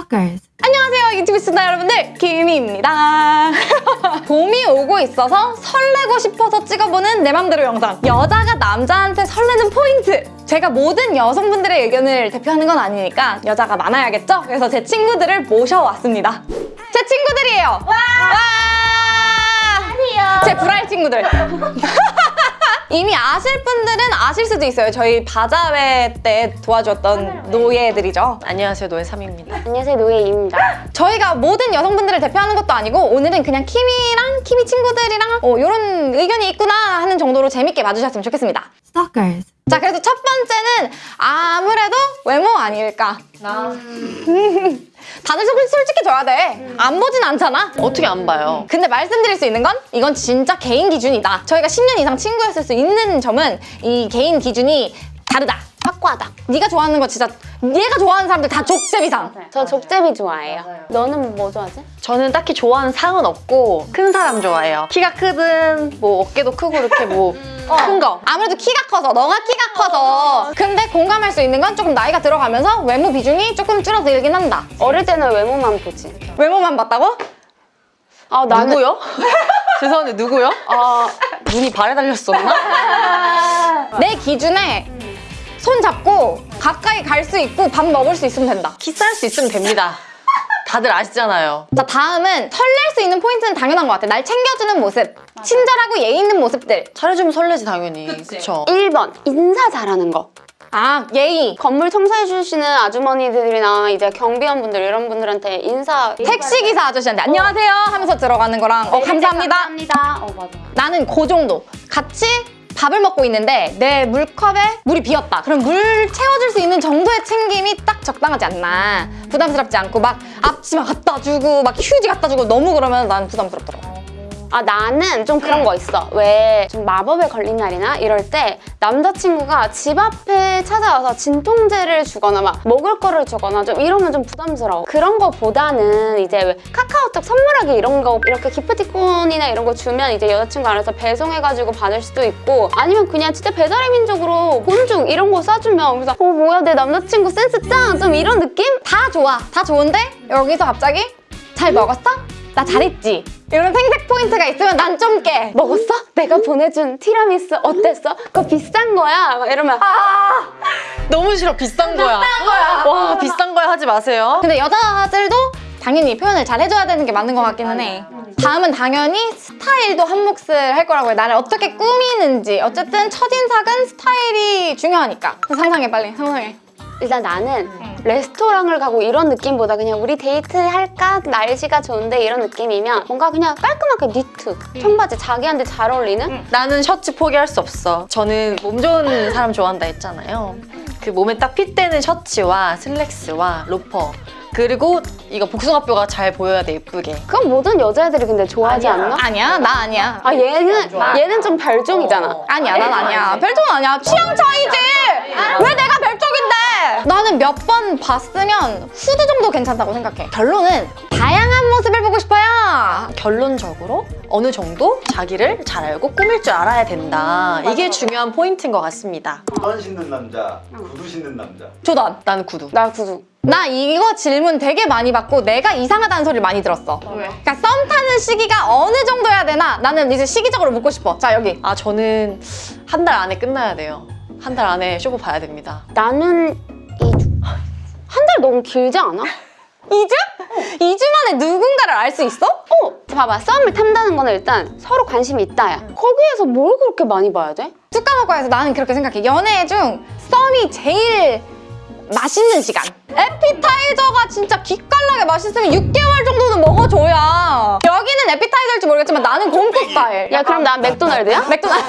Stalkers. 안녕하세요 유튜브 시청자 여러분들 김희입니다. 봄이 오고 있어서 설레고 싶어서 찍어보는 내 맘대로 영상. 여자가 남자한테 설레는 포인트. 제가 모든 여성분들의 의견을 대표하는 건 아니니까 여자가 많아야겠죠? 그래서 제 친구들을 모셔왔습니다. 제 친구들이에요. 와! 아니요. 제 불알 친구들 이미 아실 분들은 아실 수도 있어요 저희 바자회 때 도와줬던 노예들이죠 안녕하세요 노예 3입니다 안녕하세요 노예입니다. 저희가 모든 여성분들을 대표하는 것도 아니고 오늘은 그냥 키미랑 키미 친구들이랑 어, 이런 의견이 있구나 하는 정도로 재밌게 봐주셨으면 좋겠습니다. Stalkers. 자 그래서 첫 번째는 아무래도 외모 아닐까? 다들 솔- 솔직히 줘야 돼. 안 보진 않잖아. 어떻게 안 봐요? 근데 말씀드릴 수 있는 건 이건 진짜 개인 기준이다. 저희가 10년 이상 친구였을 수 있는 점은 이 개인 기준이 다르다. 확고하다. 네가 좋아하는 거 진짜 얘가 좋아하는 사람들 다 족제비상. 저 족제비 좋아해요. 너는 뭐 좋아하지? 저는 딱히 좋아하는 상은 없고 큰 사람 좋아해요 키가 크든 뭐 어깨도 크고 이렇게 뭐 큰 거 아무래도 키가 커서 너가 키가 커서 근데 공감할 수 있는 건 조금 나이가 들어가면서 외모 비중이 조금 줄어들긴 한다 어릴 때는 외모만 보지. 외모만 봤다고? 아 나는 누구요? 죄송한데 누구요? 아 눈이 발에 달렸었나? 내 기준에 손 잡고 가까이 갈 수 있고 밥 먹을 수 있으면 된다 키스할 수 있으면 됩니다 다들 아시잖아요. 자 다음은 설렐 수 있는 포인트는 당연한 것 같아 날 챙겨주는 모습 친절하고 예의 있는 모습들. 잘해주면 설레지 당연히. 그쵸? 1번 인사 잘하는 거. 아 예의. 건물 청소해 주시는 아주머니들이나 이제 경비원분들 이런 분들한테 인사. 택시기사 아저씨한테 안녕하세요 하면서 들어가는 거랑. 어 감사합니다. 감사합니다. 어 맞아. 나는 그 정도. 같이 밥을 먹고 있는데 내 물컵에 물이 비었다. 그럼 물 채워줄 수 있는 정도의 챙김이 딱 적당하지 않나. 부담스럽지 않고 막 앞치마 갖다 주고 막 휴지 갖다 주고 너무 그러면 난 부담스럽더라고. 아 나는 좀 그런 거 있어. 왜 좀 마법에 걸린 날이나 이럴 때 남자친구가 집 앞에 찾아와서 진통제를 주거나 막 먹을 거를 주거나 좀 이러면 좀 부담스러워. 그런 거보다는 이제 왜 카카오톡 선물하기 이런 거 이렇게 기프티콘이나 이런 거 주면 이제 여자친구 알아서 배송해가지고 받을 수도 있고 아니면 그냥 진짜 배달의 민족으로 본중 이런 거 싸주면 그래서 어 뭐야 내 남자친구 센스 짱! 좀 이런 느낌? 다 좋아. 다 좋은데 여기서 갑자기 잘 먹었어? 나 잘했지? 이런 생색 포인트가 있으면 난 좀 깨. 먹었어? 내가 보내준 티라미수 어땠어? 그거 비싼 거야? 막 이러면 아! 너무 싫어 비싼 거야 거야. 와 비싼 거야 하지 마세요 근데 여자들도 당연히 표현을 잘 해줘야 되는 게 맞는 것 같기는 해. 다음은 당연히 스타일도 한 몫을 할 거라고 해. 나를 어떻게 꾸미는지. 어쨌든 첫인상은 스타일이 중요하니까. 상상해 빨리 상상해. 일단 나는 레스토랑을 가고 이런 느낌보다 그냥 우리 데이트 할까? 날씨가 좋은데 이런 느낌이면 뭔가 그냥 깔끔하게 니트, 청바지 자기한테 잘 어울리는? 나는 셔츠 포기할 수 없어. 저는 몸 좋은 사람 좋아한다 했잖아요. 그 몸에 딱 fit되는 셔츠와 슬랙스와 로퍼 그리고 이거 복숭아뼈가 잘 보여야 돼 예쁘게. 그건 모든 여자애들이 근데 좋아하지 않나? 아니야 나 아니야. 아 얘는 얘는 좀 별종이잖아. 어. 아니야 난 아니야. 별종은 아니야. 취향 차이지. 왜 내가 별종인데? 나는 몇 번 봤으면 후드 정도 괜찮다고 생각해. 결론은 다양한 모습을 보고 싶어요. 결론적으로 어느 정도 자기를 잘 알고 꾸밀 줄 알아야 된다. 이게 중요한 포인트인 것 같습니다. 구두 신는 남자, 구두 신는 남자. 조던. 나는 구두. 나 구두. 나 이거 질문 되게 많이 받고 내가 이상하다는 소리를 많이 들었어. 왜? 그러니까 썸 타는 시기가 어느 정도여야 되나? 나는 이제 시기적으로 묻고 싶어. 자 여기. 아 저는 한 달 안에 끝나야 돼요. 한 달 안에 쇼부 봐야 됩니다. 나는 2주. 한 달 너무 길지 않아? 2주? 2주 만에 누군가를 알 수 있어? 어, 봐봐. 썸을 탄다는 거는 일단 서로 관심이 있다야. 거기에서 뭘 그렇게 많이 봐야 돼? 뚜까먹과에서 나는 그렇게 생각해. 연애 중 썸이 제일 맛있는 시간. 에피타이저가 진짜 기깔나게 맛있으면 6개월 정도는 먹어줘야. 여기는 에피타이저일지 모르겠지만 나는 곰프 스타일. 야 그럼 난 맥도날드야? 맥도날드.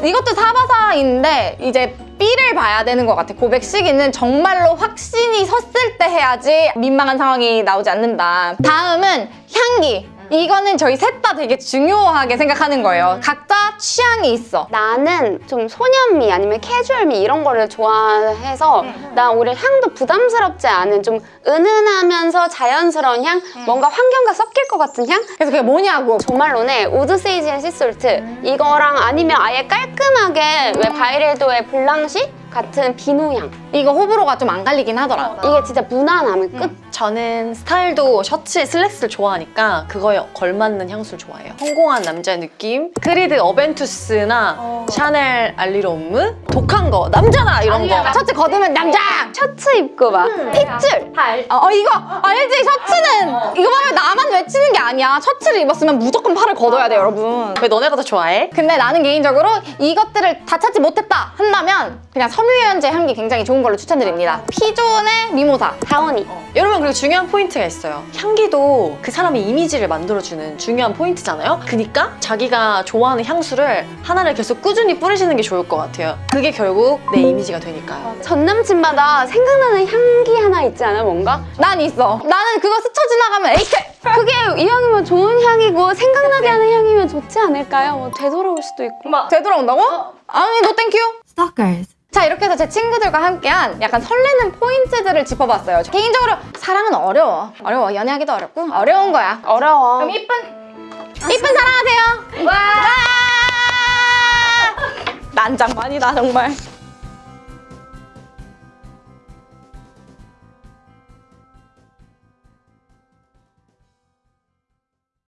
이것도 사바사인데 이제 B를 봐야 되는 것 같아. 고백 시기는 정말로 확신이 섰을 때 해야지 민망한 상황이 나오지 않는다. 다음은 향 기. 이거는 저희 셋 다 되게 중요하게 생각하는 거예요. 각자 취향이 있어. 나는 좀 소년미 아니면 캐주얼미 이런 거를 좋아해서 난 오히려 향도 부담스럽지 않은 좀 은은하면서 자연스러운 향? 뭔가 환경과 섞일 것 같은 향? 그래서 그게 뭐냐고. 조말론의 Wood Sage and Sea Salt. 이거랑 아니면 아예 깔끔하게 왜 바이레도의 Blanche 같은 비누향. 이거 호불호가 좀 안 갈리긴 하더라. 이게 진짜 무난함의 끝. 저는 스타일도 셔츠에 슬랙스를 좋아하니까 그거에 걸맞는 향수를 좋아해요. 성공한 남자의 느낌. 크리드 어벤투스나 샤넬 알뤼르 옴므 독한 거 남자다 이런 거. 셔츠 걷으면 남자! 셔츠 입고 막 핏줄. 어, 어, 이거 알지? 셔츠는 이거 보면 나만 외치는 게 아니야. 셔츠를 입었으면 무조건 팔을 걷어야 돼, 여러분. 왜 너네가 더 좋아해? 근데 나는 개인적으로 이것들을 다 찾지 못했다 한다면 그냥 섬유유연제 향기 굉장히 좋은 걸로 추천드립니다. 피존의 미모사. 다원이. 여러분 그리고 중요한 포인트가 있어요. 향기도 그 사람의 이미지를 만들어주는 중요한 포인트잖아요. 그니까 자기가 좋아하는 향수를 하나를 계속 꾸준히 뿌리시는 게 좋을 것 같아요. 그게 결국 내 이미지가 되니까요. 전 남친마다 생각나는 향기 하나 있지 않아 뭔가? 난 있어. 나는 그거 스쳐 지나가면 에이케! 그게 이왕이면 좋은 향이고 생각나게 하는 향이면 좋지 않을까요? 뭐 되돌아올 수도 있고. 되돌아온다고? 아니, no thank you. Stalkers. 자 이렇게 해서 제 친구들과 함께한 약간 설레는 포인트들을 짚어봤어요. 개인적으로 사랑은 어려워. 어려워. 연애하기도 어렵고 어려운 거야. 어려워. 그럼 이쁜 이쁜 사랑하세요. 와. 난장반이다 정말.